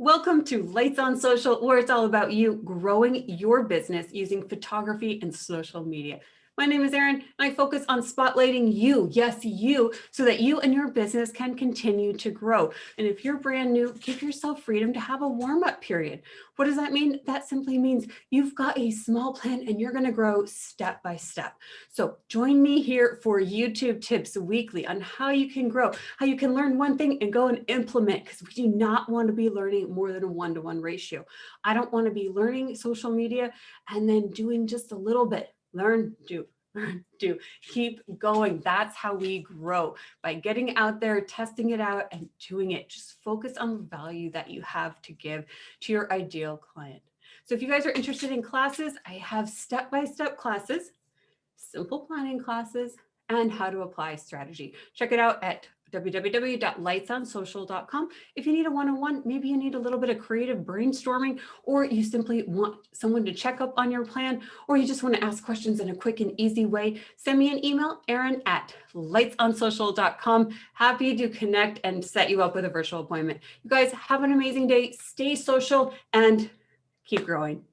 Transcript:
Welcome to Lights on Social, where it's all about you growing your business using photography and social media. My name is Erin, and I focus on spotlighting you, yes, you, so that you and your business can continue to grow. And if you're brand new, give yourself freedom to have a warm-up period. What does that mean? That simply means you've got a small plan and you're gonna grow step by step. So join me here for YouTube tips weekly on how you can grow, how you can learn one thing and go and implement, because we do not want to be learning more than a one-to-one -one ratio. I don't want to be learning social media and then doing just a little bit learn, do, learn, do, keep going. That's how we grow by getting out there, testing it out and doing it. Just focus on the value that you have to give to your ideal client. So if you guys are interested in classes, I have step-by-step -step classes, simple planning classes, and how to apply strategy. Check it out at www.lightsonsocial.com. If you need a one-on-one, -on -one, maybe you need a little bit of creative brainstorming, or you simply want someone to check up on your plan, or you just want to ask questions in a quick and easy way, send me an email, Erin at lightsonsocial.com. Happy to connect and set you up with a virtual appointment. You guys have an amazing day. Stay social and keep growing.